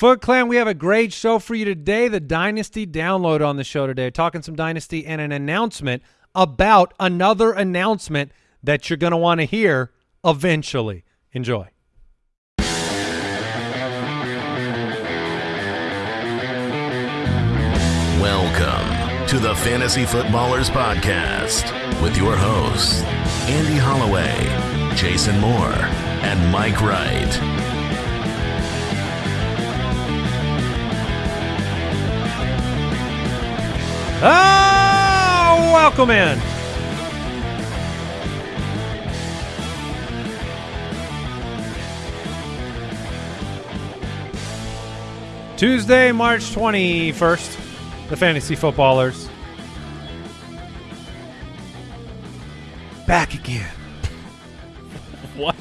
Foot Clan, we have a great show for you today. The Dynasty download on the show today, talking some Dynasty and an announcement about another announcement that you're going to want to hear eventually. Enjoy. Welcome to the Fantasy Footballers Podcast with your hosts, Andy Holloway, Jason Moore, and Mike Wright. Oh, welcome in. Tuesday, March 21st, the Fantasy Footballers. Back again. What?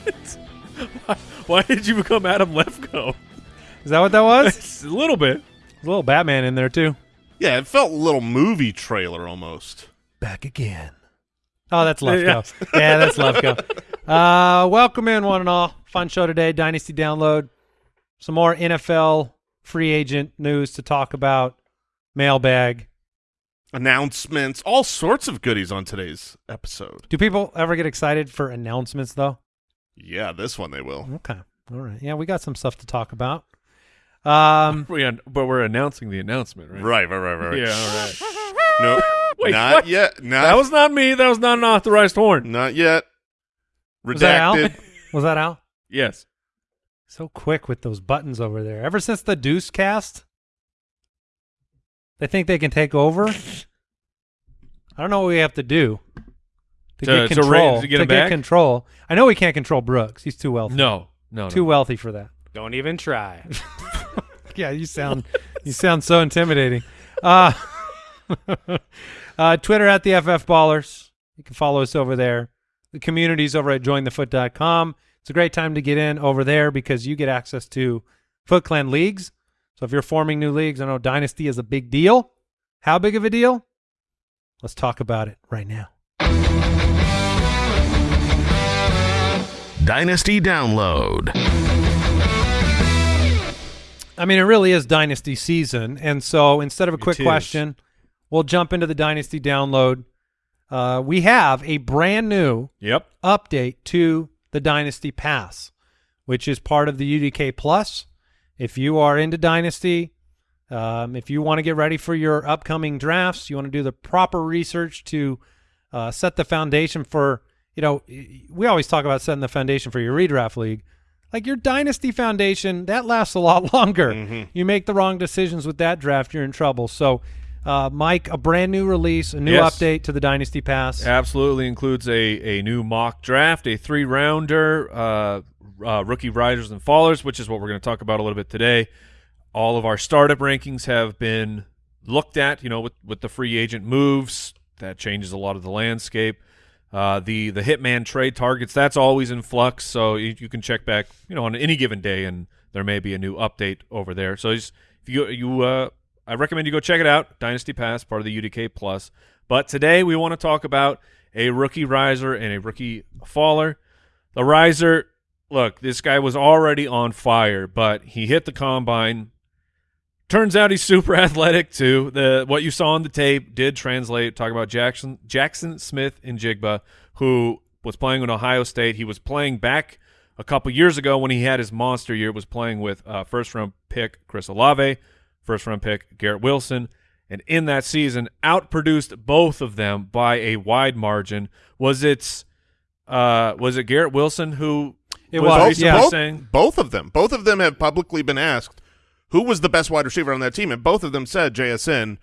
Why, why did you become Adam Lefkoe? Is that what that was? a little bit. There's a little Batman in there, too. Yeah, it felt a little movie trailer almost. Back again. Oh, that's Lefkoe. Yeah, that's Lefkoe. Uh, welcome in, one and all. Fun show today. Dynasty download. Some more NFL free agent news to talk about. Mailbag. Announcements, all sorts of goodies on today's episode. Do people ever get excited for announcements, though? Yeah, this one they will. Okay. All right. Yeah, we got some stuff to talk about. Um, We an- but we're announcing the announcement, right? Right, right, right, right. Yeah, all right. No, Wait, not what? yet. Not, That was not me. That was not an authorized horn. not yet. was that Al? Redacted. Was that Al? Yes. So quick with those buttons over there. Ever since the Deuce cast, they think they can take over. I don't know what we have to do to, To- get control. ra- to get him back? control. I know we can't control Brooks. He's too wealthy. No. No. no. too wealthy for that. Don't even try. Yeah, you sound you sound so intimidating. Uh, uh, Twitter at the FF Ballers. You can follow us over there. The community's over at jointhefoot.com. It's a great time to get in over there because you get access to Foot Clan leagues. So if you're forming new leagues, I know Dynasty is a big deal. How big of a deal? Let's talk about it right now. Dynasty Download. I mean, it really is Dynasty season. And so instead of a quick question, we'll jump into the Dynasty download. Uh, we have a brand new Yep. update to the Dynasty Pass, which is part of the UDK Plus. If you are into Dynasty, um, if you want to get ready for your upcoming drafts, you want to do the proper research to uh, set the foundation for, you know, we always talk about setting the foundation for your redraft league. Like your Dynasty foundation, that lasts a lot longer. You make the wrong decisions with that draft, you're in trouble. So, uh, Mike, a brand new release, a new Yes. update to the Dynasty Pass. Absolutely includes a, a new mock draft, a three rounder, uh, uh, rookie riders and fallers, which is what we're going to talk about a little bit today. All of our startup rankings have been looked at, you know, with, with the free agent moves. That changes a lot of the landscape. Uh, the the hitman trade targets that's always in flux, so you, you can check back, you know, on any given day, and there may be a new update over there. So if you you uh, I recommend you go check it out. Dynasty Pass, part of the UDK Plus. But today we want to talk about a rookie riser and a rookie faller. The riser, look, this guy was already on fire, but he hit the combine. Turns out he's super athletic too. The what you saw on the tape did translate. Talk about Jackson Jaxon Smith-Njigba, who was playing with Ohio State. He was playing back a couple years ago when he had his monster year. Was playing with uh, first round pick Chris Olave, first round pick Garrett Wilson, and in that season outproduced both of them by a wide margin. Was it uh, was it Garrett Wilson who It was was, recently yeah. both, saying both of them. Both of them have publicly been asked who was the best wide receiver on that team, and both of them said JSN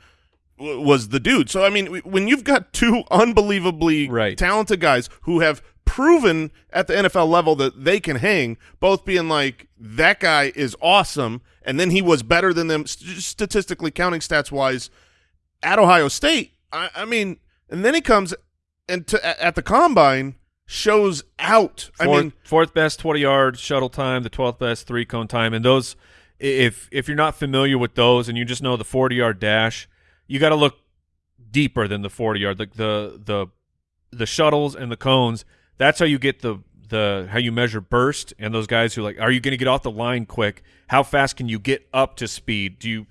was the dude. So I mean, when you've got two unbelievably Right. talented guys who have proven at the NFL level that they can hang, both being like that guy is awesome, and then he was better than them statistically counting stats wise at Ohio State. I, I mean, and then he comes and to, at- the combine shows out. I fourth, mean, fourth best 20 yard shuttle time, the 12th best three cone time. And those, i- if if you're not familiar with those and you just know the 40 yard dash, you got to look deeper than the 40 yard. Like the, the, the shuttles and the cones, that's how you get the, the how you measure burst and those guys who like are you going to get off the line quick? How fast can you get up to speed? Do you?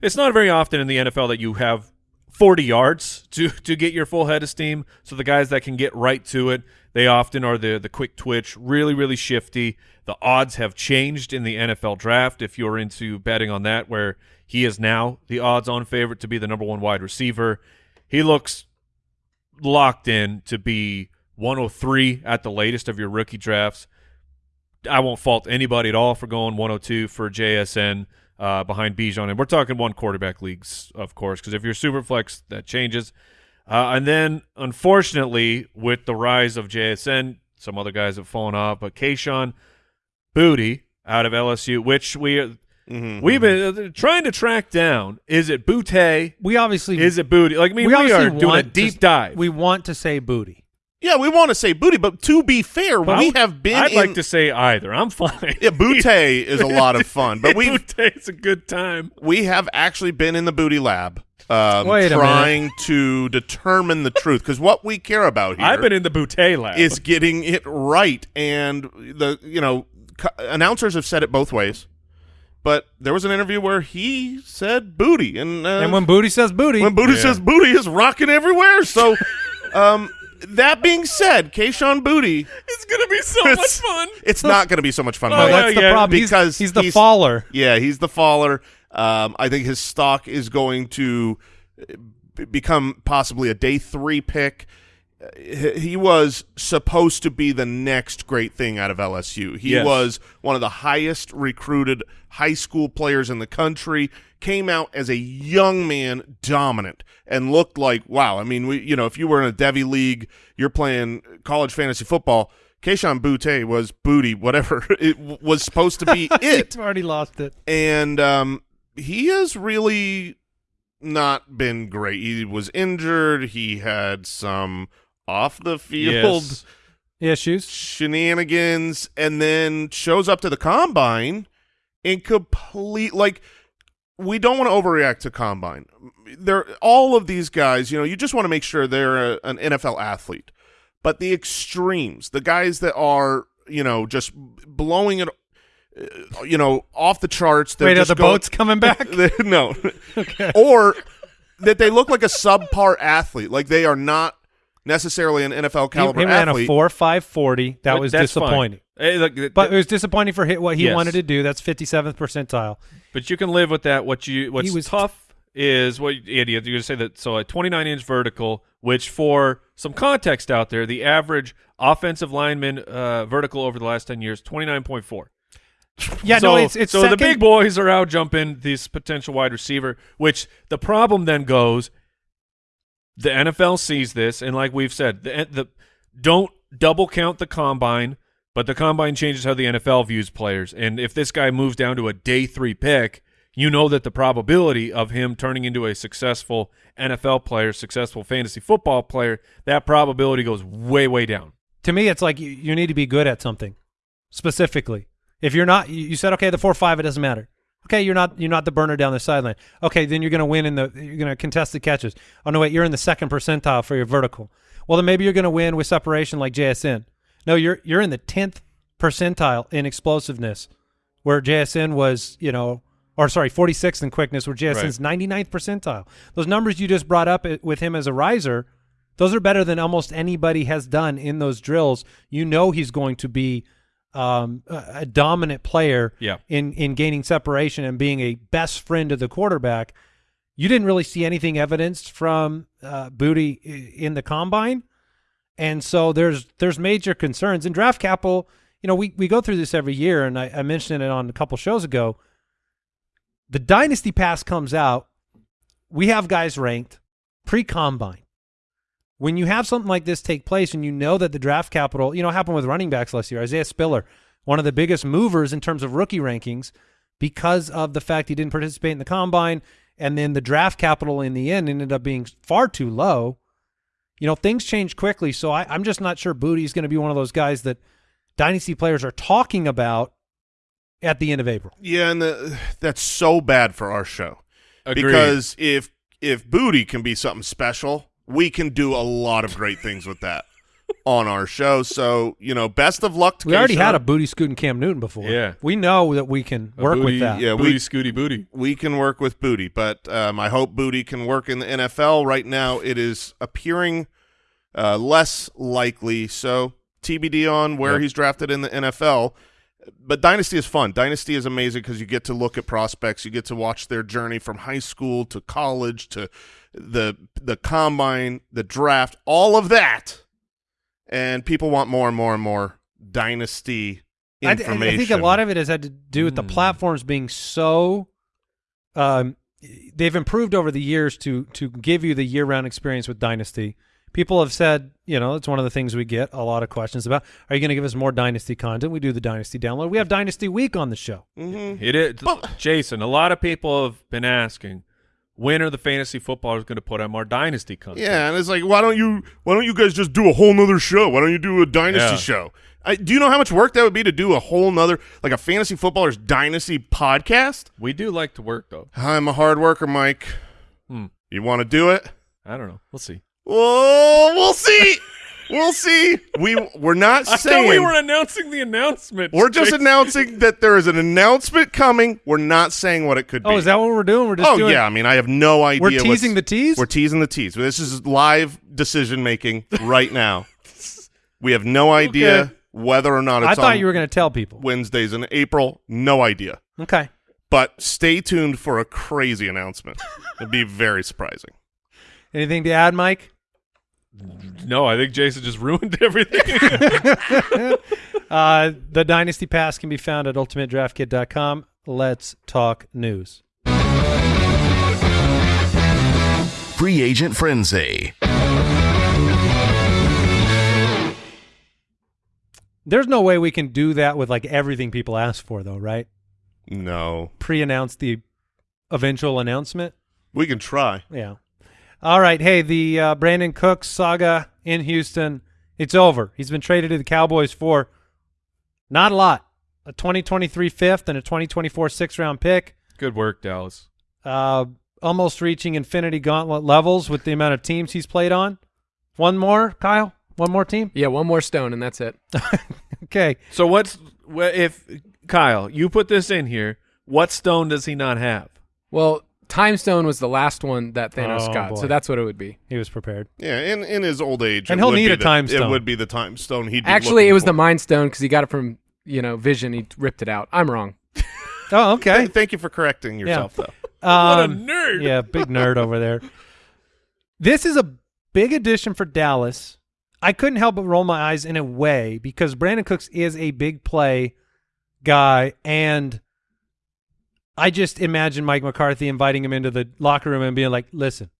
It's not very often in the NFL that you have 40 yards to to get your full head of steam. So the guys that can get right to it, they often are the the quick twitch, really really shifty. The odds have changed in the NFL draft if you're into betting on that where he is now the odds on favorite to be the number 1 wide receiver. He looks locked in to be 103 at the latest of your rookie drafts. I won't fault anybody at all for going 102 for JSN uh, behind Bijan. And we're talking one quarterback leagues, of course, because if you're super flex, that changes. Uh, and then, unfortunately, with the rise of JSN, some other guys have fallen off, but Kayshon Boutte out of LSU, which we Mhm. we've been uh, trying to track down. Is it Butte? We obviously Is it Booty? Like, I mean, we, obviously are doing a deep to, dive. We want to say booty. Yeah, we want to say booty, but to be fair, I we have been. I'd in, like to say either. I'm fine. Yeah, bootay is a lot of fun, but we Butte's a good time. we have actually been in the booty lab, um, trying to determine the truth because what we care about here I've been in the Butte lab. is getting it right, and the you know co- announcers have said it both ways, but there was an interview where he said booty, and uh, and when booty says booty, when booty Yeah. says booty is rocking everywhere. So, um, that being said, Kayshon Booty, it's gonna be so much fun. it's not going to be so much fun. Oh, no, Mike. that's the yeah, problem. Because he's, the he's- faller. Yeah, he's the faller. Um, I think his stock is going to uh, b- become possibly a day three pick. He was supposed to be the next great thing out of LSU. He Yes. was one of the highest recruited high school players in the country. Came out as a young man, dominant, and looked like wow. I mean, we you know if you were in a Devy league, you're playing college fantasy football. Kayshon Butte was booty, whatever it was supposed to be it already lost it. and um, he has really not been great. He was injured. He had some off the field Yes. Issues. shenanigans, and then shows up to the combine in complete like. We don't want to overreact to combine. They're all of these guys. You know, you just want to make sure they're a, an NFL athlete. But the extremes, the guys that are, you know, just blowing it, uh, you know, off the charts. Wait, are the going- boats coming back? no. Or that they look like a subpar athlete, like they are not necessarily an NFL he, caliber he ran a four five forty. That But was disappointing. Hey, look, th- But it was disappointing for hit what he Yes. wanted to do. That's fifty seventh percentile. but you can live with that. What you what's was- tough is what Andy, you're going to say that. So a 29 inch vertical, which for some context out there, the average offensive lineman uh, vertical over the last 10 years 29.4. Yeah, so, no, it's it's so the big boys are out jumping this potential wide receiver, which the problem then goes. The NFL sees this, and like we've said, the the don't double count the combine, but the combine changes how the NFL views players. And if this guy moves down to a day three pick, you know that the probability of him turning into a successful NFL player, successful fantasy football player, that probability goes way way down. to me, it's like you, you need to be good at something specifically. If you're not, you, said okay, the four five, it doesn't matter. Okay, you're not you're not the burner down the sideline. Okay, then you're going to win in the you're going to contest the catches. Oh no, wait, you're in the second percentile for your vertical. Well, then maybe you're going to win with separation like JSN. No, you're you're in the tenth percentile in explosiveness, where JSN was you know, or sorry, 46th in quickness, where JSN's 99th percentile. Those numbers you just brought up uh, with him as a riser, those are better than almost anybody has done in those drills. You know he's going to be um, a, dominant player Yeah. in in gaining separation and being a best friend of the quarterback. You didn't really see anything evidenced from uh, Booty in the combine, and so there's there's major concerns in draft capital. You know, we we go through this every year, and I, I mentioned it on a couple shows ago. The dynasty pass comes out. We have guys ranked pre combine when you have something like this take place and you know that the draft capital, you know, happened with running backs last year, Isaiah Spiller, one of the biggest movers in terms of rookie rankings because of the fact he didn't participate in the combine and then the draft capital in the end ended up being far too low. You know, things change quickly. So I, I'm just not sure Booty is going to be one of those guys that dynasty players are talking about at the end of April. Yeah, and the, that's so bad for our show Agreed. because if if booty can be something special, we can do a lot of great things with that. on our show. So you know, best of luck to We already had a booty scooting Cam Newton before. Yeah. we know that we can A work booty, with that. yeah, booty we- scooty booty. we can work with Booty, but um, I hope Booty can work in the NFL. Right now, it is appearing uh, less likely. So TBD on where Yep. he's drafted in the NFL. But Dynasty is fun. Dynasty is amazing because you get to look at prospects. You get to watch their journey from high school to college to the the combine, the draft, all of that. And people want more and more and more Dynasty I, information. I think a lot of it has had to do with the Hmm. platforms being so. Um, they've improved over the years to to give you the year round experience with Dynasty. People have said, you know, it's one of the things we get a lot of questions about. Are you going to give us more Dynasty content? We do the Dynasty download. We have Dynasty Week on the show. Mhm. It is, But- Jason. A lot of people have been asking, when are the fantasy footballers going to put out more dynasty content? Yeah, and it's like, why don't you why don't you guys just do a whole nother show? Why don't you do a dynasty Yeah. show? I, do you know how much work that would be to do a whole nother like a fantasy footballers dynasty podcast? we do like to work though. I'm a hard worker, Mike. Hmm. You want to do it? I don't know. We'll see. Oh, we'll see. we'll see. We we're not I saying thought we were announcing the announcement. we're just announcing that there is an announcement coming. We're not saying what it could oh, be. Oh, is that what we're doing? We're just oh doing. yeah, I mean, I have no idea. we're teasing the tease. We're teasing the tease. This is live decision making right now. We have no idea Okay. whether or not it's I thought on you were going to tell people. Wednesdays in April. No idea. Okay. But stay tuned for a crazy announcement. It'd be very surprising. Anything to add, Mike? No, I think Jason just ruined everything. Uh, the Dynasty Pass can be found at ultimatedraftkit.com. Let's talk news. Free Agent Frenzy. There's no way we can do that with like everything people ask for, though, right? No. Pre-announce the eventual announcement. We can try. Yeah. All right. Hey, the uh, Brandin Cooks saga in Houston, it's over. He's been traded to the Cowboys for not a lot. A 2023 fifth and a 2024 sixth round pick. Good work, Dallas. Uh, almost reaching infinity gauntlet levels with the amount of teams he's played on. One more, Kyle? One more team? Yeah, one more stone and that's it. Okay. So what's wha- if Kyle? You put this in here. What stone does he not have? Well, Time Stone was the last one that Thanos Oh, got, boy. so that's what it would be. He was prepared. Yeah, in, in his old age. And he'll need a the- time It would be the time stone he'd Actually, it was for. the Mind Stone because he got it from you know Vision. He ripped it out. I'm wrong. Oh, okay. Th- Thank you for correcting yourself, though. What a Um, nerd. Yeah, big nerd over there. This is a big addition for Dallas. I couldn't help but roll my eyes in a way because Brandin Cooks is a big play guy, and I just imagine Mike McCarthy inviting him into the locker room and being like, "Listen,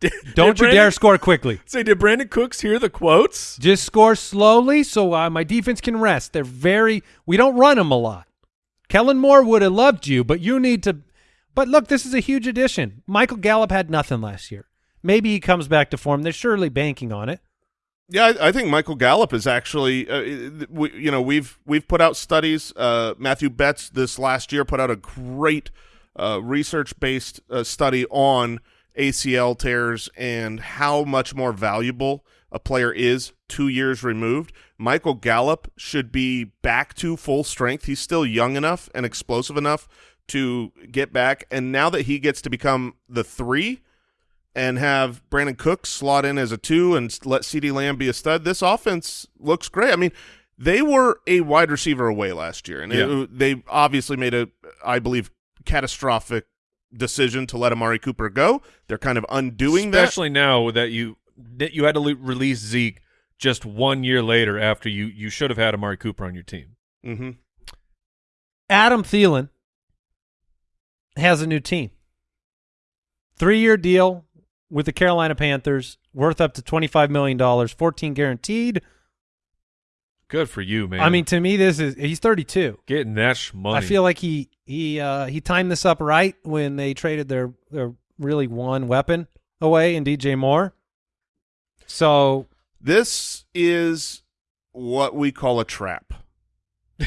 Did- don't did you dare score quickly. Say, did Brandin Cooks hear the quotes? Just score slowly so uh, my defense can rest. They're very we don't run them a lot. Kellen Moore would have loved you, but you need to. But look, this is a huge addition. Michael Gallup had nothing last year. Maybe he comes back to form. They're surely banking on it. Yeah, I, I think Michael Gallup is actually, uh, we, you know, we've we've put out studies. Uh, Matthew Betz this last year put out a great uh, research-based uh, study on ACL tears and how much more valuable a player is two years removed. Michael Gallup should be back to full strength. He's still young enough and explosive enough to get back. And now that he gets to become the three, and have Brandin Cooks slot in as a two and let CeeDee Lamb be a stud, this offense looks great. I mean, they were a wide receiver away last year, and it- they obviously made a, I believe, catastrophic decision to let Amari Cooper go. They're kind of undoing that Especially now that you that you had to le- release Zeke just one year later after you you should have had Amari Cooper on your team. that. hmm Adam Thielen has a new team. Three year deal with the Carolina Panthers, worth up to twenty five million dollars, fourteen guaranteed. Good for you, man. I mean, to me, this is he's thirty two. getting that sh- money. I feel like he he uh, he timed this up right when they traded their their really one weapon away in DJ Moore. So This is what we call a trap.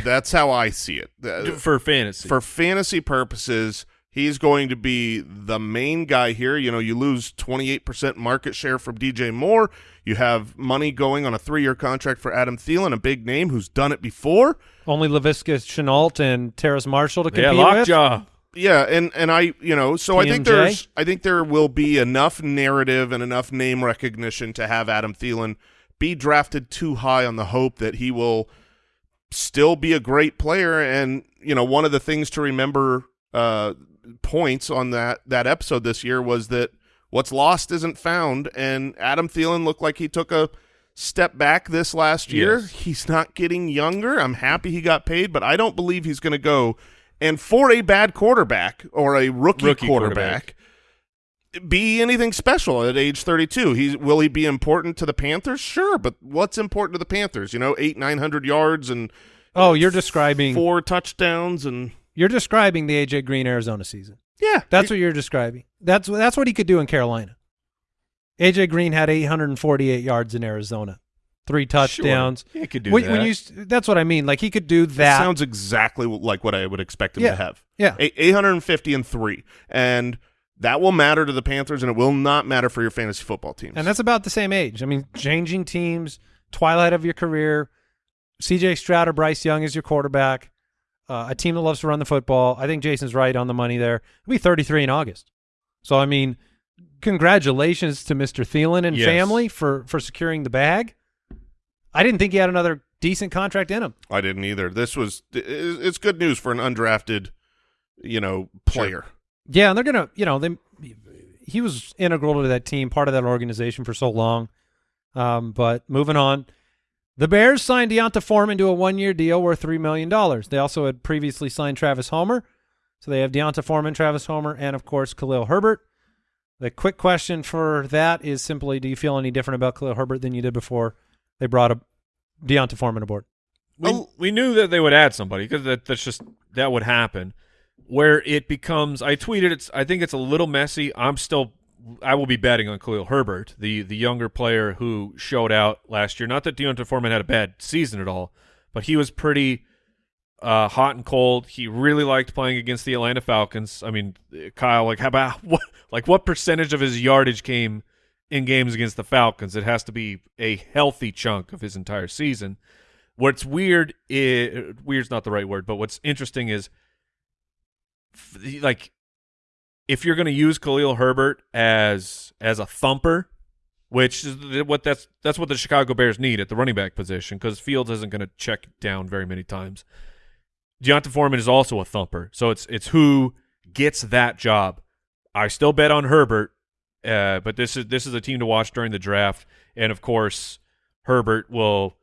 That's how I see it. For fantasy. for fantasy purposes, He's going to be the main guy here. You know, you lose 28% market share from DJ Moore. You have money going on a three-year contract for Adam Thielen, a big name who's done it before. Only Laviska Shenault and Terrace Marshall to Yeah, compete with. lockjaw. Yeah, and and I, you know, so I think there's I think there will be enough narrative and enough name recognition to have Adam Thielen be drafted too high on the hope that he will still be a great player and you know, one of the things to remember uh points on that that episode this year was that what's lost isn't found and Adam Thielen looked like he took a step back this last year. Yes. He's not getting younger. I'm happy he got paid, but I don't believe he's going to go and for a bad quarterback or a rookie, Rookie quarterback, be anything special at age 32. He's will he be important to the Panthers? Sure, but what's important to the Panthers? You know, 8 900 yards and Oh, you're describing four touchdowns and you're describing the AJ Green Arizona season. yeah. That's what you're describing. That's that's what he could do in Carolina. AJ Green had 848 yards in Arizona, three touchdowns. Sure. He could do when, that. when you that's what I mean. Like he could do that that. sounds exactly like what I would expect him Yeah. to have. yeah. A- 850 and 3 and that will matter to the Panthers and it will not matter for your fantasy football teams. And that's about the same age. I mean, changing teams, twilight of your career. CJ Stroud or Bryce Young is your quarterback. Uh, a team that loves to run the football. I think Jason's right on the money there. He'll be 33 in August. So, I mean, congratulations to Mr. Thielen and Yes. family for, for securing the bag. I didn't think he had another decent contract in him. I didn't either. This was it's good news for an undrafted, you know, player. Yeah, and they're gonna, you know, they he was integral to that team, part of that organization for so long. Um, but moving on, the Bears signed D'Onta Foreman to a one-year deal worth three million dollars. They also had previously signed Travis Homer, so they have D'Onta Foreman, Travis Homer, and of course Khalil Herbert. The quick question for that is simply: Do you feel any different about Khalil Herbert than you did before they brought a D'Onta Foreman aboard? we, Oh. we knew that they would add somebody because that, that's just that would happen. Where it becomes, I tweeted, it's I think it's a little messy. I'm still, I will be betting on Khalil Herbert, the the younger player who showed out last year. Not that D'Onta Foreman had a bad season at all, but he was pretty uh, hot and cold. He really liked playing against the Atlanta Falcons. I mean, Kyle, like how about what, like what percentage of his yardage came in games against the Falcons? It has to be a healthy chunk of his entire season. What's weird is weird's not the right word, but what's interesting is like if you're going to use Khalil Herbert as as a thumper, which is what that's that's what the Chicago Bears need at the running back position because Fields isn't going to check down very many times. Deonta Foreman is also a thumper, so it's it's who gets that job. I still bet on Herbert, uh, but this is this is a team to watch during the draft, and of course, Herbert will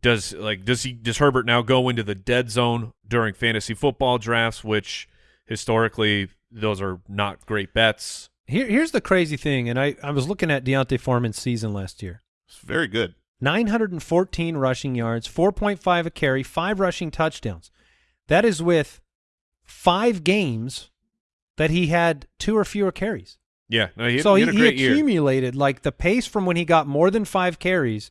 does like does he does Herbert now go into the dead zone during fantasy football drafts, which historically those are not great bets. Here, here's the crazy thing, and I, I was looking at D'Onta Foreman's season last year. It's very good. 914 rushing yards, 4.5 a carry, five rushing touchdowns. That is with five games that he had two or fewer carries. Yeah, no, he, so he he, had a he great year. accumulated like the pace from when he got more than five carries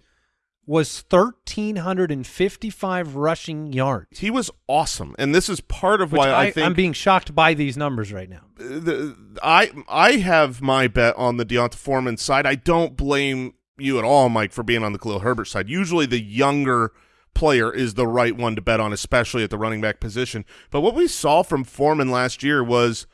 was 1,355 rushing yards. He was awesome, and this is part of Which why I, I, think I'm being shocked by these numbers right now. Uh, the, I I have my bet on the D'Onta Foreman side. I don't blame you at all, Mike, for being on the Khalil Herbert side. Usually, the younger player is the right one to bet on, especially at the running back position. But what we saw from Foreman last year was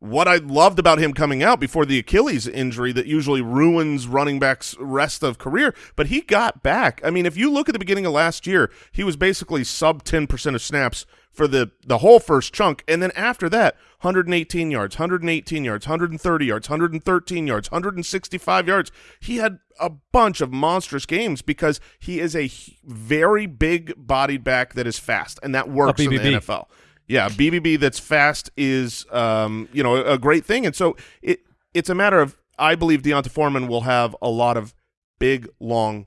what I loved about him coming out before the Achilles injury that usually ruins running backs' rest of career. But he got back. I mean, if you look at the beginning of last year, he was basically sub ten percent of snaps for the the whole first chunk, and then after that, 118 yards, 118 yards, 130 yards, 113 yards, 165 yards. He had a bunch of monstrous games because he is a very big bodied back that is fast, and that works in the NFL. Yeah, BBB that's fast is um, you know a, great thing, and so it it's a matter of I believe D'Onta Foreman will have a lot of big long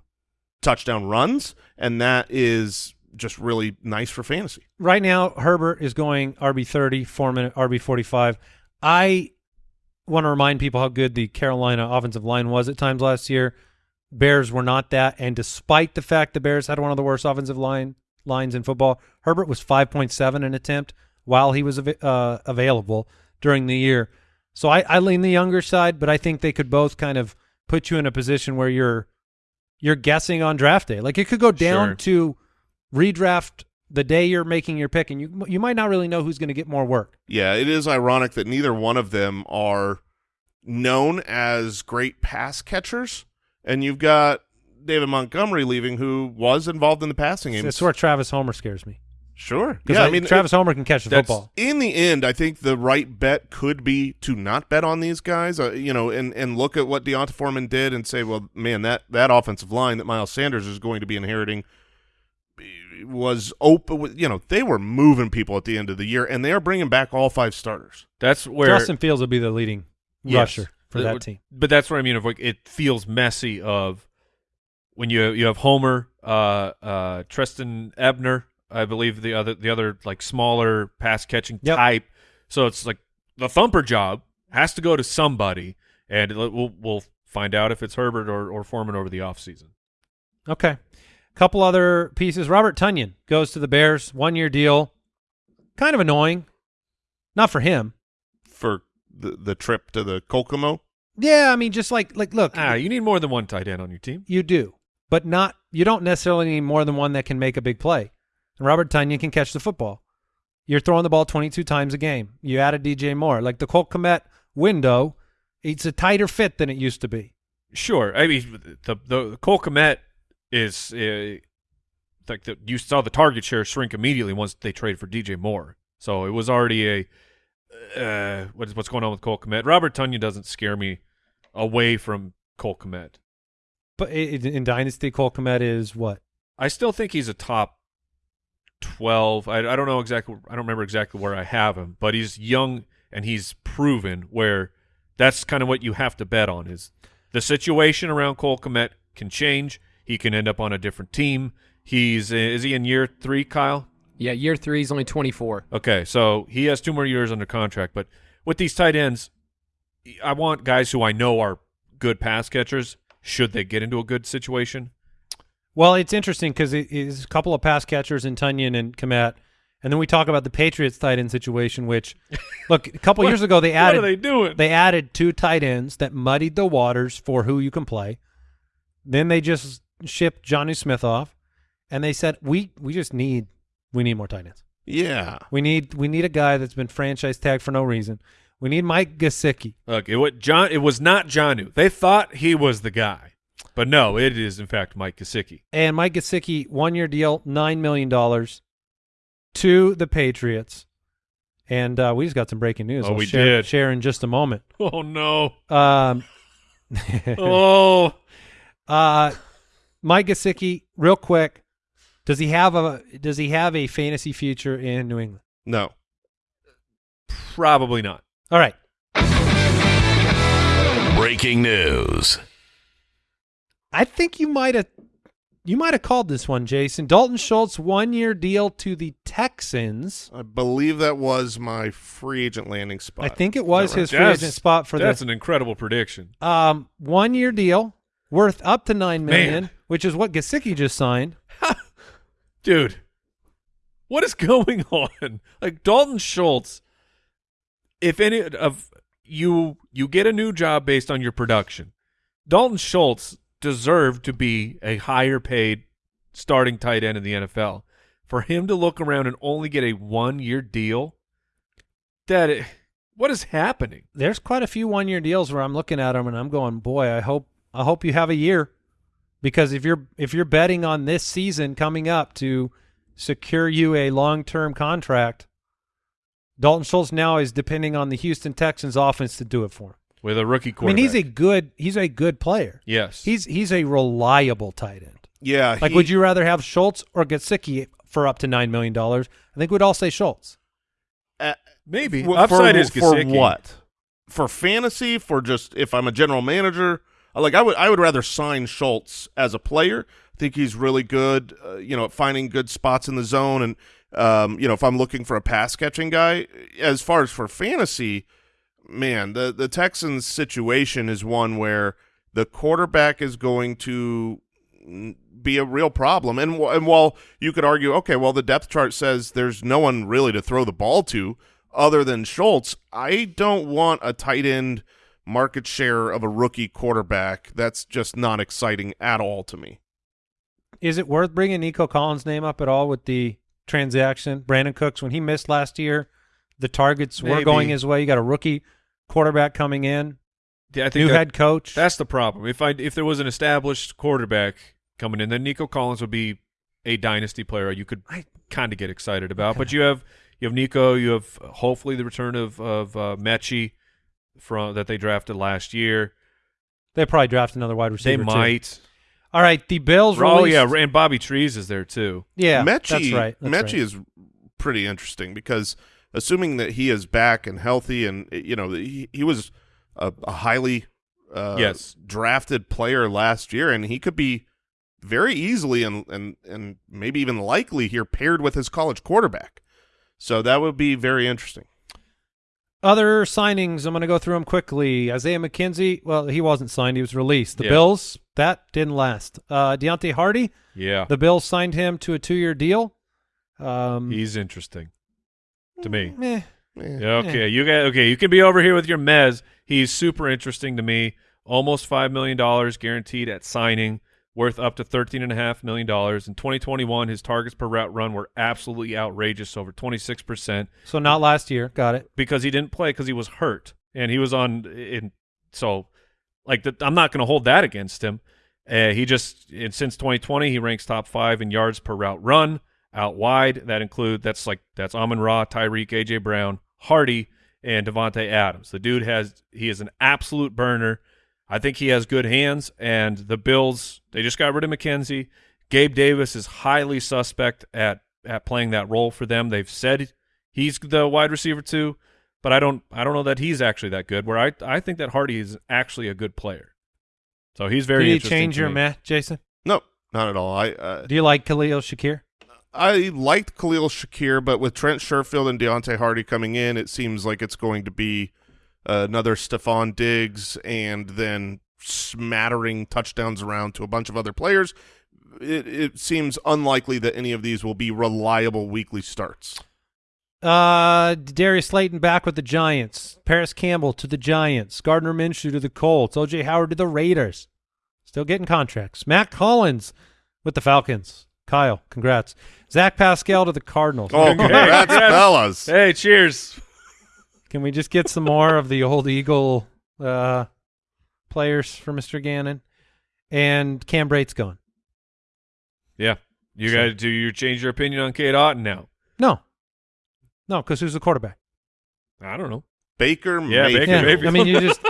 touchdown runs, and that is just really nice for fantasy. Right now, Herbert is going RB thirty, Foreman RB forty five. I want to remind people how good the Carolina offensive line was at times last year. Bears were not that, and despite the fact the Bears had one of the worst offensive line lines in football, Herbert was five point seven an attempt while he was uh, available. during the year. So I, I lean the younger side, but I think they could both kind of put you in a position where you're you're guessing on draft day. Like it could go down Sure. to redraft the day you're making your pick, and you you might not really know who's going to get more work. Yeah, it is ironic that neither one of them are known as great pass catchers, and you've got David Montgomery leaving, who was involved in the passing game. That's where Travis Homer scares me sure. because Yeah, I mean, Travis Homer can catch the football. in the end, I think the right bet could be to not bet on these guys, uh, you know, and, and look at what D'Onta Foreman did and say, well, man, that, that offensive line that Miles Sanders is going to be inheriting was open. You know, they were moving people at the end of the year, and they are bringing back all five starters. That's where Justin Fields will be the leading Yes. rusher for But- that team. But that's what I mean. Of like, it feels messy. Of when you you have Homer, uh, uh, Trestan Ebner, I believe the other the other like smaller pass catching Yep. type. So it's like the thumper job has to go to somebody, and it- we'll we'll find out if it's Herbert or, or Foreman over the offseason. Okay. Couple other pieces. Robert Tonyan goes to the Bears, one year deal. Kind of annoying. Not for him. for the the trip to the Kokomo. Yeah, I mean, just like like look, Ah, you need more than one tight end on your team. you do, but not you don't necessarily need more than one that can make a big play. And Robert Tonyan can catch the football. You're throwing the ball 22 times a game. You add a DJ Moore, like the Colt Kmet window. It's a tighter fit than it used to be. Sure. I mean, the the Cole Kmet is uh, like the, you saw the target share shrink immediately once they traded for DJ Moore. So it was already a uh, what's what's going on with Cole Kmet. Robert Tonyan doesn't scare me away from Cole Kmet. But i- i- in Dynasty, Colt Kmet is what? I still think he's a top twelve. I, I don't know exactly. I don't remember exactly where I have him, but he's young and he's proven where that's kind of what you have to bet on is the situation around Cole Kmet can change. He can end up on a different team. He's is he in year three, Kyle? Yeah, year three, he's only 24. Okay, so he has two more years under contract. But with these tight ends, I want guys who I know are good pass catchers. Should they get into a good situation? Well, it's interesting because it is a couple of pass catchers in Tonyan and Kmet, and then we talk about the Patriots tight end situation. Which, look, a couple What- years ago they added they doing? they added two tight ends that muddied the waters for who you can play. Then they just shipped Jonnu Smith off, and they said we we just need we need more tight ends. Yeah, We need we need a guy that's been franchise tagged for no reason. We need Mike Gesicki. Look, it was John. It was not Jonnu. They thought he was the guy, but no, it is in fact Mike Gesicki. And Mike Gesicki, one year deal, nine million dollars to the Patriots. And uh, we just got some breaking news. Oh, I'll we share, did. share in just a moment. Oh no! Um, Oh, uh, Mike Gesicki, real quick, does he have a does he have a fantasy future in New England? no. probably not. All right, Breaking news. I think you might have you might have called this one, Jason. Dalton Schultz, one year deal to the Texans. I believe that was my free agent landing spot. I think it was Is that his free That's- agent spot for That's the an incredible prediction. Um, one year deal worth up to nine million, Man. which is what Gesicki just signed. dude what is going on like dalton schultz if any of you you get a new job based on your production. Dalton schultz deserved to be a higher paid starting tight end in the nfl for him to look around and only get a one year deal that it, what is happening? There's quite a few one year deals where I'm looking at them and I'm going, boy, I hope I hope you have a year, because if you're if you're betting on this season coming up to secure you a long term contract, Dalton Schultz now is depending on the Houston Texans offense to do it for him. with a rookie quarterback. I mean, he's a good he's a good player. yes He's he's a reliable tight end. Yeah. Like, he- would you rather have Schultz or Gesicki for up to nine million dollars? I think we'd all say Schultz. uh, maybe w- upside for, is for what? For fantasy? For just if I'm a general manager? Uh, Like I would, I would rather sign Schultz as a player. I think he's really good. Uh, you know, at finding good spots in the zone, and um, you know, if I'm looking for a pass catching guy, as far as for fantasy, man, the the Texans situation is one where the quarterback is going to be a real problem. And and while you could argue, okay, well, the depth chart says there's no one really to throw the ball to other than Schultz, I don't want a tight end market share of a rookie quarterback. That's just not exciting at all to me. Is it worth bringing Nico Collins' name up at all with the transaction? Brandin Cooks, when he missed last year, the targets were going his way. You got a rookie quarterback coming in, Yeah, I think new that- head coach. That's the problem. If I if there was an established quarterback coming in, then Nico Collins would be a dynasty player you could kind of get excited about. But you have you have Nico, you have hopefully the return of of uh, Metchie from that they drafted last year. they probably draft another wide receiver. They receiver. too. Might. All right, the Bills. Oh released- yeah, and Bobby Trees is there too. yeah. Metchie, that's right. That's Metchie right. is pretty interesting because assuming that he is back and healthy, and you know he, he was a, a highly uh, Yes. drafted player last year, and he could be very easily and and and maybe even likely here paired with his college quarterback. So that would be very interesting. Other signings, I'm going to go through them quickly. Isaiah McKenzie, well, he wasn't signed; he was released. The Yeah. Bills, that didn't last. Uh, Deonte Harty, Yeah, the Bills signed him to a two-year deal. Um, he's interesting to me. eh, Eh. Yeah, okay, you got okay. You can be over here with your Mez. He's super interesting to me. Almost five million dollars guaranteed at signing, worth up to thirteen and a half million dollars. In 2021, his targets per route run were absolutely outrageous, over 26 percent, so not last year. Got it. because he didn't play because he was hurt and he was on. In so, like the, I'm not going to hold that against him. Uh, he just and since 2020, he ranks top five in yards per route run out wide. That include that's like that's Amon Ra, Tyreek, AJ Brown, Harty, and Davante Adams. The dude has he is an absolute burner. I think he has good hands, and the Bills they just got rid of McKenzie. Gabe Davis is highly suspect at at playing that role for them. They've said he's the wide receiver too, but I don't I don't know that he's actually that good. Where I I think that Harty is actually a good player. So he's very Did he interesting change your math, Jason? No, not at all. I uh, Do you like Khalil Shakir? I liked Khalil Shakir, but with Trent Sherfield and Deonte Harty coming in, it seems like it's going to be uh, another Stefon Diggs and then smattering touchdowns around to a bunch of other players. It, it seems unlikely that any of these will be reliable weekly starts. Uh, Darius Slayton back with the Giants. Parris Campbell to the Giants. Gardner Minshew to the Colts. OJ Howard to the Raiders. Still getting contracts. Mack Hollins with the Falcons. Kyle, congrats. Zach Pascal to the Cardinals. Oh, congrats, Yes. fellas! Hey, cheers. Can we just get some more of the old Eagle uh, players for Mr. Gannon? And Cam Brate's gone. Yeah. You So- got to do you change your opinion on Cade Otton now? No. No, because who's the quarterback? I don't know. Baker Yeah, Mayfield. Baker Yeah, I mean, you just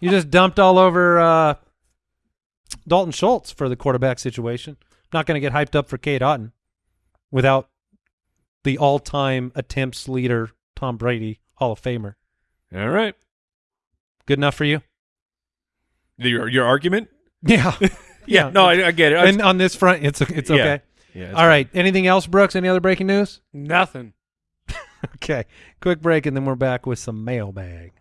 you just dumped all over uh, Dalton Schultz for the quarterback situation. Not going to get hyped up for Cade Otton without the all-time attempts leader Tom Brady, Hall of Famer. All right. Good enough for you? Your your argument? Yeah, Yeah. No, I, I get it. I- and on this front, it's it's okay. yeah, it's All right. Anything else, Brooks? Any other breaking news? Nothing. Okay, quick break, and then we're back with some mailbag.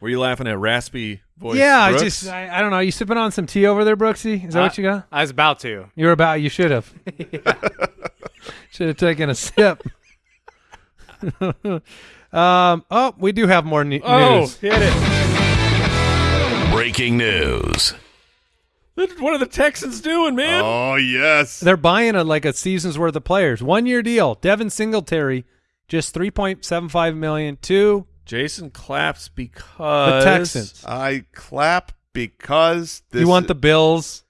Were you laughing at raspy voice? yeah, I just I, I don't know. Are You sipping on some tea over there, Brooksy? Is that Uh, what you got? I was about to. You're about. You should have. should have taken a sip. um. Oh, we do have more ne- Oh, news. hit it. Breaking news. What are the Texans doing, man? Oh yes. They're buying a like a season's worth of players. One year deal. Devin Singletary, just three point seven five million. Two Jason claps because the Texans. I clap because this you want the Bills?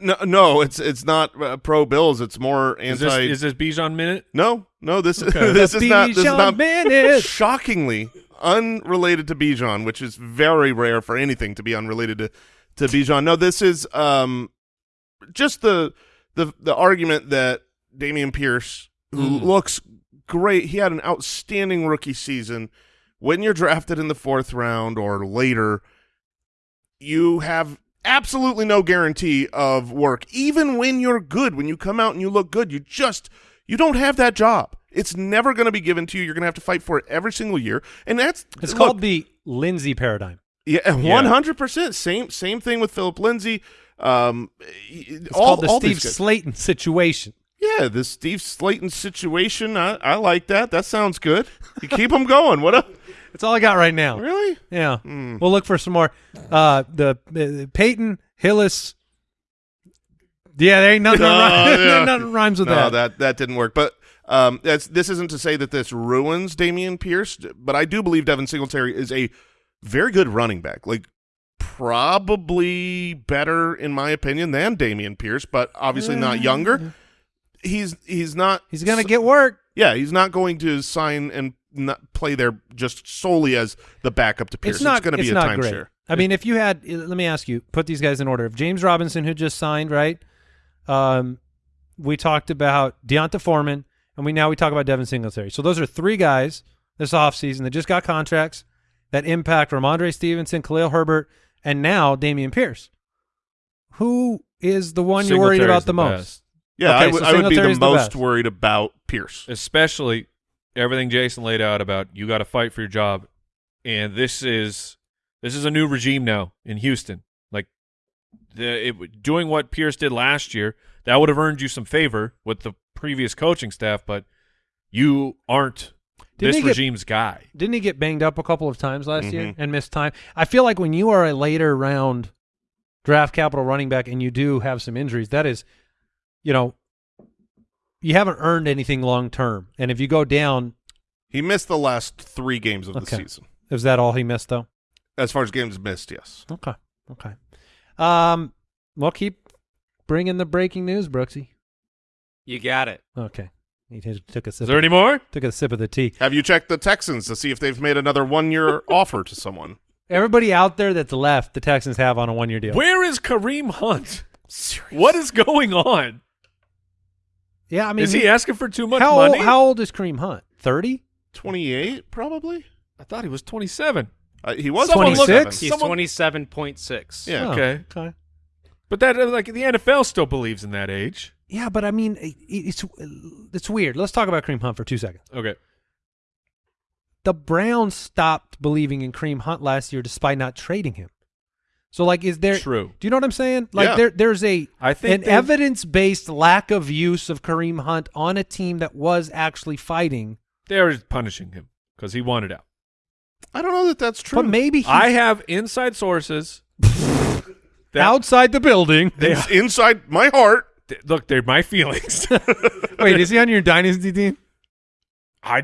no no it's it's not uh, pro Bills it's more Is anti this, is this Bijan minute? no no this Okay. this is not this is not Bennett. shockingly unrelated to Bijan, which is very rare for anything to be unrelated to to Bijan. No, this is um just the the the argument that Dameon Pierce, who Mm. looks great, he had an outstanding rookie season. When you're drafted in the fourth round or later, you have absolutely no guarantee of work. Even when you're good, when you come out and you look good, you just you don't have that job. It's never going to be given to you. You're going to have to fight for it every single year, and that's It's look, called the Lindsay paradigm. yeah, one hundred percent. Same same thing with Phillip Lindsay. Um, It's called the Steve Slaton situation. Yeah, the Steve Slaton situation. I, I like that. That sounds good. You keep them going. What up? That's all I got right now. Really? Yeah. Hmm. We'll look for some more. Uh, the uh, Peyton Hillis. Yeah, there ain't nothing, No, rhymes, yeah. nothing rhymes with that. no, that. that that didn't work. But um, that's this isn't to say that this ruins Dameon Pierce, but I do believe Devin Singletary is a very good running back. Like probably better in my opinion than Dameon Pierce, but obviously not younger. He's he's not He's gonna get work. yeah, he's not going to sign and not play there just solely as the backup to Pierce. It's not going to be a not great. timeshare. I mean, if you had, let me ask you, put these guys in order. If James Robinson, who just signed, right? Um, we talked about D'Onta Foreman, and we now we talk about Devin Singletary. So those are three guys this offseason that just got contracts that impact Rhamondre Stevenson, Khalil Herbert, and now Dameon Pierce. Who is the one you're worried about the, most? best. Yeah, Okay, I would so I would be the the most best. worried about Pierce. especially everything Jason laid out about you got to fight for your job, and this is this is a new regime now in Houston. Like the it, doing what Pierce did last year, that would have earned you some favor with the previous coaching staff, but you aren't Didn't this he get- regime's guy. Didn't he get banged up a couple of times last year Mhm. and missed time? I feel like when you are a later round draft capital running back and you do have some injuries, that is, you know, you haven't earned anything long term. And if you go down, He missed the last three games of the season. is that all he missed though? As far as games missed, yes. Okay, okay. Um, well, keep bringing the breaking news, Brooksy. You got it. Okay, he took a Is sip. there any more? took a sip of the tea. Have you checked the Texans to see if they've made another one-year offer to someone? Everybody out there that's left, the Texans have on a one year deal. Where is Kareem Hunt? What is going on? Yeah, I mean, is he asking for too much how money? Old, how old is Kareem Hunt? Thirty. 28, probably? I thought he was 27. Uh, he was 26? He's Someone- twenty seven point six. Yeah. Oh, Okay. Okay. But that uh, like the NFL still believes in that age. Yeah, but I mean, it, it's it's weird. Let's talk about Kareem Hunt for two seconds. Okay. The Browns stopped believing in Kareem Hunt last year, despite not trading him. So, like, is there? True. Do you know what I'm saying? Like, Yeah. there there's a I think an evidence based lack of use of Kareem Hunt on a team that was actually fighting. They're punishing him because he wanted out. I don't know that that's true. But maybe he's I have inside sources. that, outside the building. It's inside my heart. th- look, they're my feelings. Wait, is he on your dynasty team? I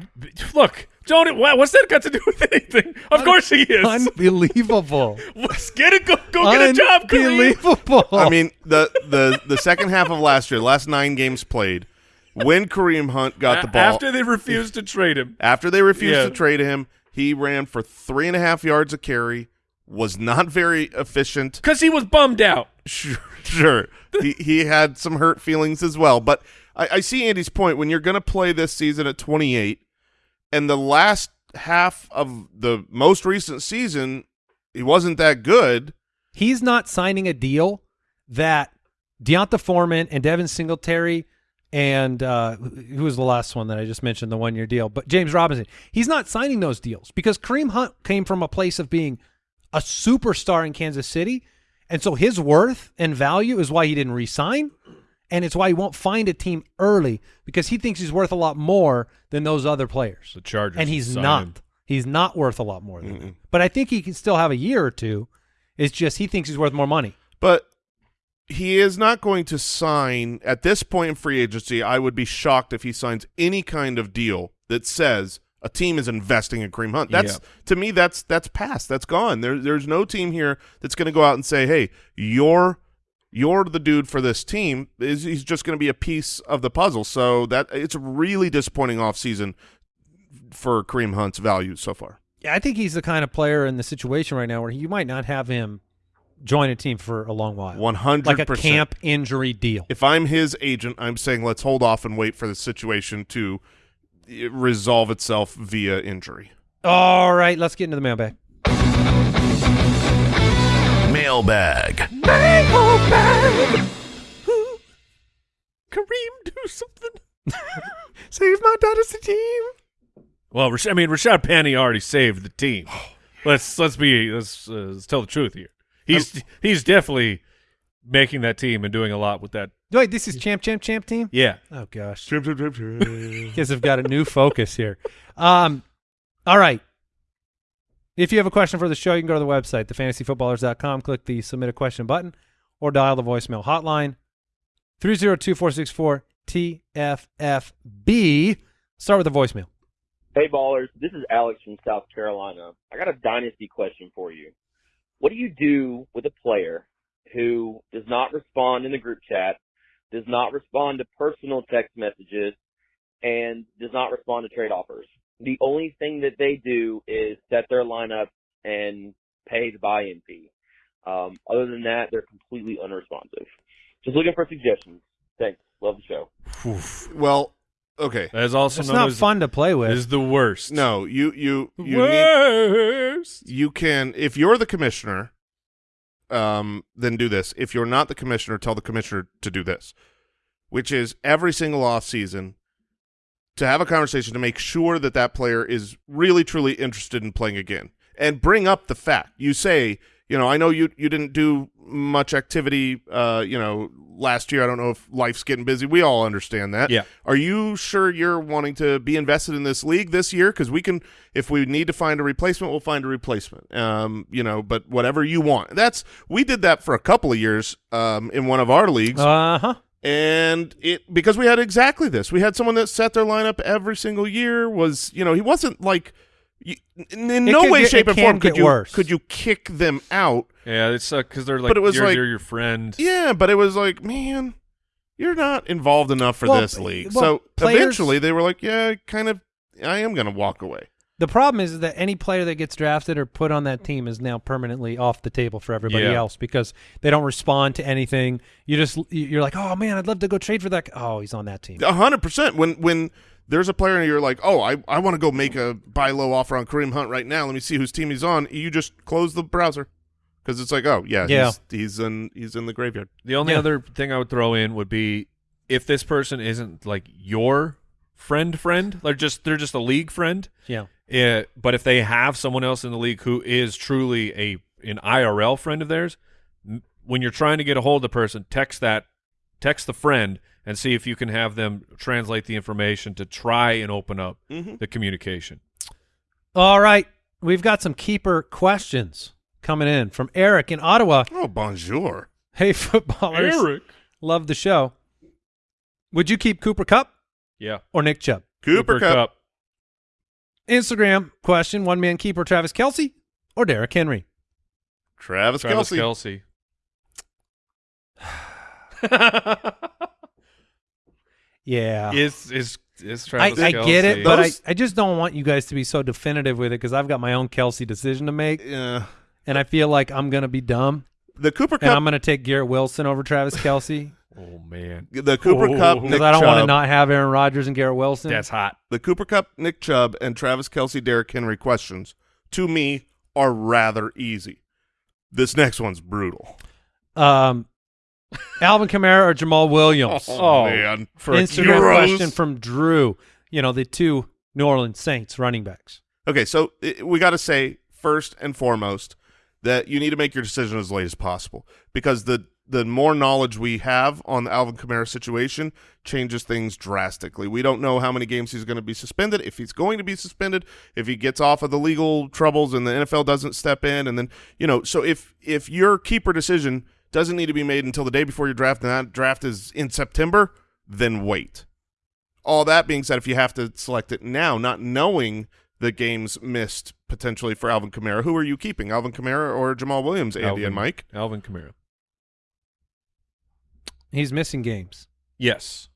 look, Johnny. What, what's that got to do with anything? Of course he is. Unbelievable. Let's get it. Go, go get a job, Kareem. Unbelievable. I mean, the, the, the second half of last year, last nine games played, when Kareem Hunt got the ball, after they refused to trade him. after they refused Yeah. to trade him, he ran for three and a half yards a carry, was not very efficient. Because he was bummed out. Sure, sure. he he had some hurt feelings as well. But I, I see Andy's point. When you're going to play this season at 28, and the last half of the most recent season, he wasn't that good. he's not signing a deal that D'Onta Foreman and Devin Singletary and uh, who was the last one that I just mentioned, the one year deal, but James Robinson. He's not signing those deals because Kareem Hunt came from a place of being a superstar in Kansas City. And so his worth and value is why he didn't re-sign. And it's why he won't find a team early because he thinks he's worth a lot more than those other players. The Chargers and he's not. He's not worth a lot more than that. But I think he can still have a year or two. It's just he thinks he's worth more money. But he is not going to sign at this point in free agency. I would be shocked if he signs any kind of deal that says a team is investing in Kareem Hunt. That's Yeah. to me that's that's past. That's gone. There, there's no team here that's going to go out and say, "Hey, you're you're the dude for this team." Is he's just going to be a piece of the puzzle. So that it's a really disappointing offseason for Kareem Hunt's value so far. Yeah, I think he's the kind of player in the situation right now where you might not have him join a team for a long while. One hundred like a camp injury deal. if I'm his agent, I'm saying let's hold off and wait for the situation to eh, resolve itself via injury. All right, let's get into the mailbag. Mailbag. Mailbag. Kareem, do something. Save my dynasty team. Well, Rash- I mean, Rashad Penny already saved the team. Let's let's be let's, uh, let's tell the truth here. He's he's definitely making that team and doing a lot with that. Wait, this is champ, champ, champ team. Yeah. Oh gosh, trip. guys have got a new focus here. Um, all right. If you have a question for the show, you can go to the website, thefantasyfootballers.com, click the submit a question button, or dial the voicemail hotline 302-464-TFFB. Start with the voicemail. Hey ballers, this is Alex from South Carolina. I got a dynasty question for you. What do you do with a player who does not respond in the group chat, does not respond to personal text messages, and does not respond to trade offers? The only thing that they do is set their lineup and pay the buy-in fee. Um, other than that, they're completely unresponsive. Just looking for suggestions. Thanks. Love the show. well, okay. That is also It's not as fun to play with. is the worst. No, you you you need, worst. you can if you're the commissioner, um, then do this. If you're not the commissioner, tell the commissioner to do this, which is every single off season to have a conversation to make sure that that player is really truly interested in playing again and bring up the fact. You say, you know, I know you you didn't do much activity, uh, you know, last year. I don't know if life's getting busy. We all understand that. Yeah. Are you sure you're wanting to be invested in this league this year? Because we can, if we need to find a replacement, we'll find a replacement. Um, you know, but whatever you want. That's we did that for a couple of years um, in one of our leagues, Uh huh. And it because we had exactly this. We had someone that set their lineup every single year. Was you know he wasn't like. you- In, in no could way, get- shape, it or form could you worse. could you kick them out. Yeah, it's uh, because they're like, But it was you're, like- you're your friend. Yeah, but it was like, man, you're not involved enough for Well, this league. well, so players- eventually they were like, yeah, kind of, I am going to walk away. The problem is that any player that gets drafted or put on that team is now permanently off the table for everybody Yeah. else because they don't respond to anything. You just you're like, oh man, I'd love to go trade for that. guy." Oh, he's on that team. A hundred percent. When when there's a player and you're like, oh, I, I want to go make a buy low offer on Kareem Hunt right now. Let me see whose team he's on. You just close the browser because it's like, oh yeah, Yeah. He's, he's in he's in the graveyard. The only Yeah. other thing I would throw in would be if this person isn't like your friend friend, they're just they're just a league friend. Yeah. Yeah, but if they have someone else in the league who is truly a an IRL friend of theirs, when you're trying to get a hold of the person, text that text the friend and see if you can have them translate the information to try and open up Mhm. the communication. All right, we've got some keeper questions coming in from Eric in Ottawa. Oh bonjour. Hey, footballers, Eric, love the show. Would you keep Cooper Kupp Yeah. or Nick Chubb? Cooper, Kupp. Instagram question: One man keeper Travis Kelce or Derrick Henry? Travis, Travis Kelce. Kelce. Yeah. is is is I, Travis I get it, but I, Those- I just don't want you guys to be so definitive with it because I've got my own Kelce decision to make, Yeah. and I feel like I'm gonna be dumb, The Cooper and I'm gonna take Garrett Wilson over Travis Kelce oh man, the Cooper Oh. Kupp. Because because Nick I don't want to Chubb. not have Aaron Rodgers and Garrett Wilson. that's hot. the Cooper Kupp, Nick Chubb, and Travis Kelce, Derrick Henry questions to me are rather easy. This next one's brutal. um, Alvin Kamara or Jamaal Williams. Oh, man, for Instagram Euros. question from Drew. You know the two New Orleans Saints running backs. Okay, so i- we got to say first and foremost that you need to make your decision as late as possible because the the more knowledge we have on the Alvin Kamara situation changes things drastically. We don't know how many games he's going to be suspended, if he's going to be suspended, if he gets off of the legal troubles and the NFL doesn't step in, and then you know. So if if your keeper decision doesn't need to be made until the day before your draft, and that draft is in September, then wait. All that being said, if you have to select it now, not knowing the games missed potentially for Alvin Kamara, who are you keeping, Alvin Kamara or Jamaal Williams, Andy Alvin, and Mike? Alvin Kamara. He's missing games, Yes,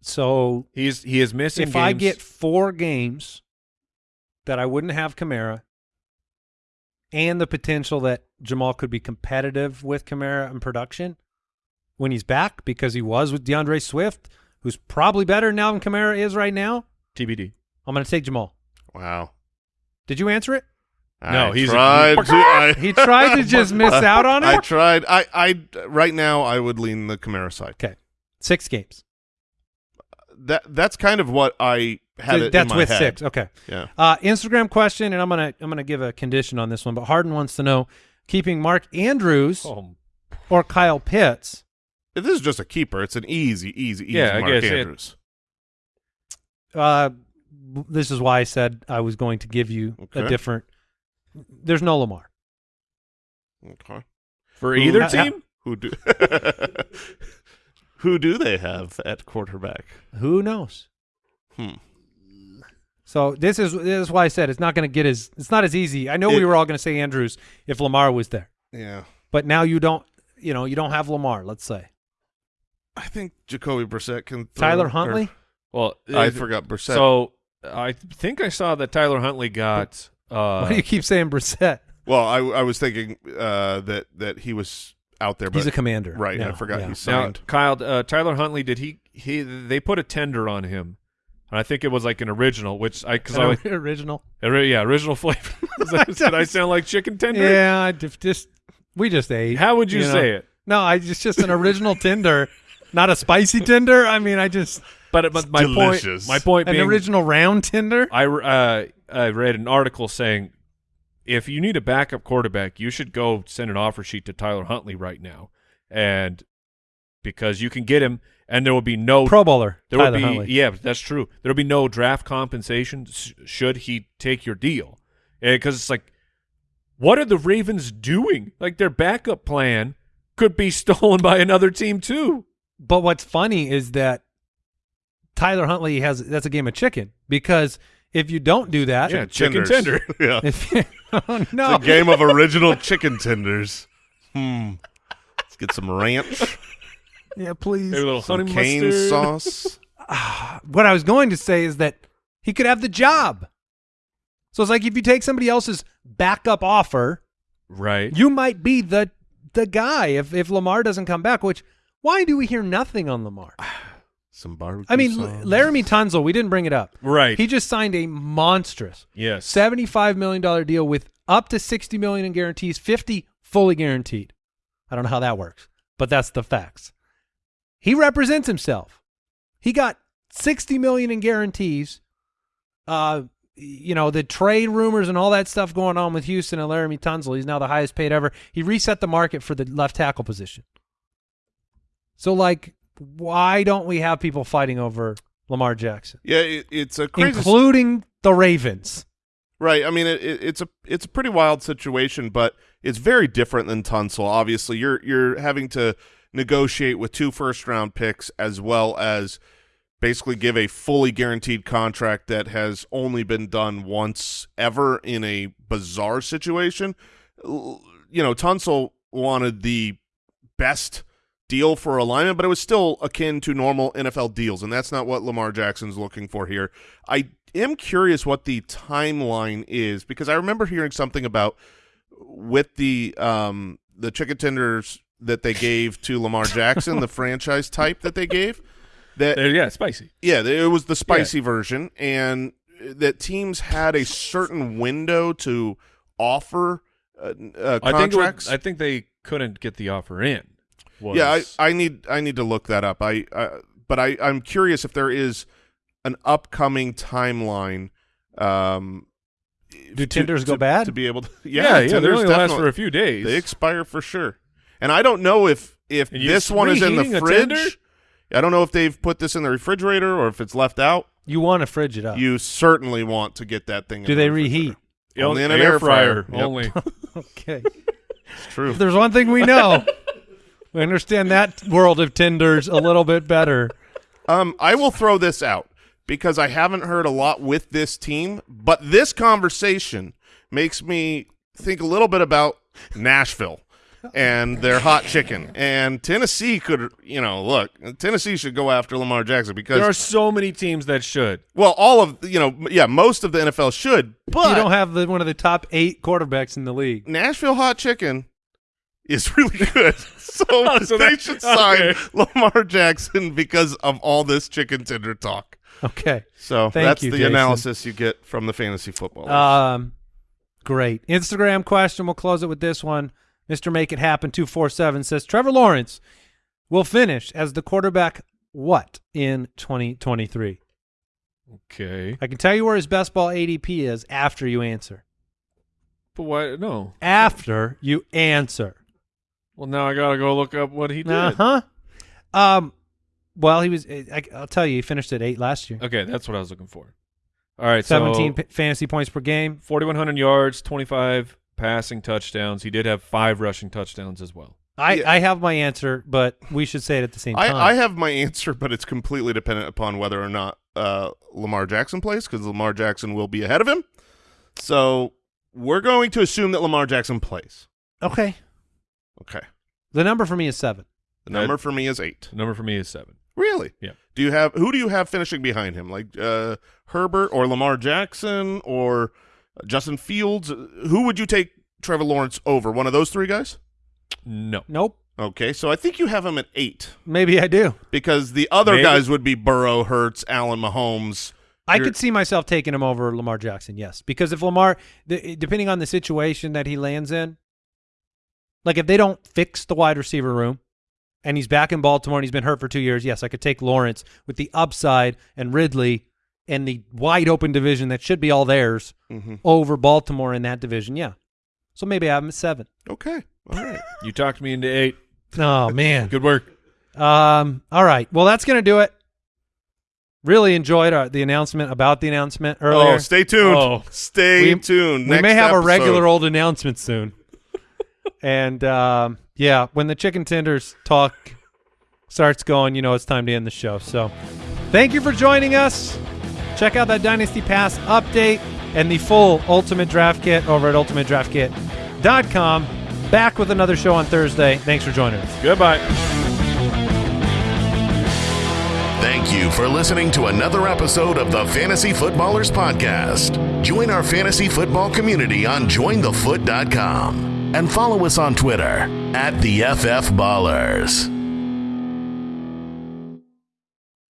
so he's he is missing. if I get four games that I wouldn't have Kamara, and the potential that Jamaal could be competitive with Kamara in production when he's back because he was with D'Andre Swift, who's probably better now than Kamara is right now, TBD. I'm going to take Jamaal. Wow. Did you answer it? No, I he's a- tried to. I, He tried to just miss out on it. I tried. I, I right now I would lean the Kamara side. Okay, six games. That that's kind of what I had. it in That's my with head. six. Okay. Yeah. Uh, Instagram question, and I'm gonna I'm gonna give a condition on this one. But Harden wants to know: keeping Mark Andrews Oh, or Kyle Pitts. If this is just a keeper, it's an easy, easy, easy Yeah, I Mark guess it- Andrews. Uh, this is why I said I was going to give you a different. There's no Lamar. Okay. For Who- either ha- team? Who do Who do they have at quarterback? Who knows? Hmm. So this is this is why I said it's not going to get as it's not as easy. I know It- we were all going to say Andrews if Lamar was there, Yeah. but now you don't. You know you don't have Lamar. Let's say I think Jacoby Brissett can throw, Tyler or- Huntley. Well, I forgot Brissett. So I think I saw that Tyler Huntley got. Uh, Why do you keep saying Brissett? well, I I was thinking uh, that that he was out there, but He's a commander. right. I forgot yeah. he now. Kyle uh, Tyler Huntley did he he they put a tender on him, and I think it was like an original, which I because I An like, original. ori- yeah original flavor. Did I sound like chicken tender? Yeah, I just, just we just ate. How would you, know? say it? No, I just just an original tender, not a spicy tender. I mean, I just But, but my delicious. point my point an being original round tender. I uh, I read an article saying if you need a backup quarterback, you should go send an offer sheet to Tyler Huntley right now, and because you can get him, and there will be no Pro Bowler. there Tyler will be Huntley. yeah, that's true. There will be no draft compensation sh- should he take your deal, eh, because it's like, what are the Ravens doing? Like their backup plan could be stolen by another team too. But what's funny is that Tyler Huntley has that's a game of chicken because if you don't do that, Yeah, chicken Tenders. tender. yeah. if oh no, It's a game of original chicken tenders. Hmm. Let's get some ranch, yeah, please. Maybe a little some honey cane mustard. sauce. what I was going to say is that he could have the job. So it's like if you take somebody else's backup offer, Right. you might be the the guy if if Lamar doesn't come back. Which why do we hear nothing on Lamar? Some barbecue I mean, sauce. Laremy Tunsil, we didn't bring it up. Right. He just signed a monstrous yes. seventy-five million dollar deal with up to sixty million in guarantees, fifty fully guaranteed. I don't know how that works, but that's the facts. He represents himself. He got sixty million in guarantees. Uh, you know the trade rumors and all that stuff going on with Houston and Laremy Tunsil. He's now the highest paid ever. He reset the market for the left tackle position. So, like, why don't we have people fighting over Lamar Jackson, yeah, it, it's a crazy. including the Ravens? Right. I mean, it, it, it's a it's a pretty wild situation, but it's very different than Tunsil. Obviously, you're you're having to negotiate with two first round picks as well as basically give a fully guaranteed contract that has only been done once ever in a bizarre situation. You know, Tunsil wanted the best deal for alignment, but it was still akin to normal NFL deals, and that's not what Lamar Jackson's looking for here. I am curious what the timeline is because I remember hearing something about with the um the chicken tenders that they gave to Lamar Jackson, the franchise type that they gave. That There- yeah, spicy. yeah, it was the spicy version, and that teams had a certain window to offer uh, uh, I think contracts. was, I think they couldn't get the offer in. Was, Yeah, I, I need I need to look that up. I, I but I I'm curious if there is an upcoming timeline. Um, Do to- tenders to- go bad? To be able to, yeah, yeah, yeah. They only last for a few days. They expire for sure. And I don't know if if this one is in the fridge. I don't know if they've put this in the refrigerator or if it's left out. You want to fridge it up. You certainly want to get that thing. Do the they refrigerator. reheat? Only in an air fryer. Yep. Only. Okay. It's true. if there's one thing we know, we understand that world of tenders a little bit better. Um, I will throw this out because I haven't heard a lot with this team, but this conversation makes me think a little bit about Nashville and their hot chicken. And Tennessee could, you know, look, Tennessee should go after Lamar Jackson because, There are so many teams that should. well, all of, you know, yeah, most of the NFL should, but you don't have the, one of the top eight quarterbacks in the league. Nashville hot chicken is really good. So, So they that- should sign okay. Lamar Jackson because of all this chicken tender talk. Okay. So Thank that's you, the Jason. analysis you get from the fantasy football. Um, great. Instagram question. We'll close it with this one. Mr. Make It Happen 247 says Trevor Lawrence will finish as the quarterback what in 2023? Okay. I can tell you where his best ball ADP is after you answer. But why? No. After you answer. Well, now I gotta go look up what he did. Uh huh. Um, well, he was. I, I'll tell you, he finished at eight last year. Okay, that's what I was looking for. All right, Seventeen so p- fantasy points per game. 4,100 yards, 25 passing touchdowns. He did have five rushing touchdowns as well. I, Yeah. I have my answer, but we should say it at the same I, time. I have my answer, but it's completely dependent upon whether or not uh, Lamar Jackson plays, because Lamar Jackson will be ahead of him. So we're going to assume that Lamar Jackson plays. okay. Okay. The number for me is seven. The number for me is eight. The number for me is seven. Really? Yeah. Do you have who do you have finishing behind him? Like uh, Herbert or Lamar Jackson or Justin Fields? Who would you take Trevor Lawrence over? One of those three guys? No. Nope. Okay, so I think you have him at eight Maybe I do. because the other Maybe. guys would be Burrow, Hurts, Allen, Mahomes. I You're- could see myself taking him over Lamar Jackson, yes. Because if Lamar, the, depending on the situation that he lands in, like if they don't fix the wide receiver room and he's back in Baltimore and he's been hurt for two years, yes, I could take Lawrence with the upside and Ridley and the wide open division that should be all theirs Mhm. over Baltimore in that division, yeah. So maybe I have him at seven. Okay, all right. You talked me into eight. Oh, man. Good work. Um. All right. Well, that's gonna do it. Really enjoyed our, the announcement about the announcement earlier. Oh, stay tuned. Oh. Stay We- tuned. we Next may have a regular old announcement soon. And um, yeah, when the chicken tenders talk starts going, you know it's time to end the show. So, thank you for joining us. Check out that Dynasty Pass update and the full Ultimate Draft Kit over at ultimatedraftkit.com. Back with another show on Thursday. Thanks for joining us. Goodbye. Thank you for listening to another episode of the Fantasy Footballers Podcast. Join our fantasy football community on jointhefoot.com and follow us on Twitter at the FF Ballers.